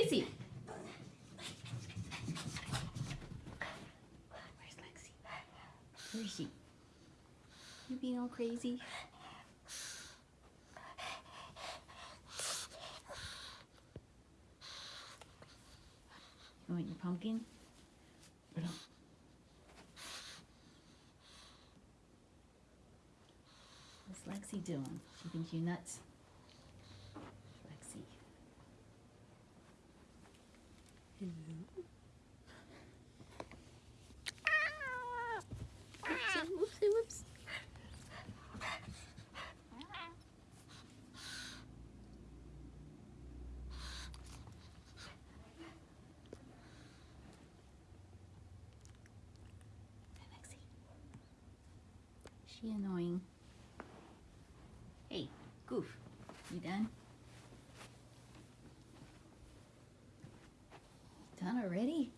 Lacey. Where's Lexi? Where is she? You being all crazy? You want your pumpkin? No. What's Lexi doing? She thinks you nuts? Lexi. Whoopsie, whoopsie. She annoying. Hey, Goof, you? Done already?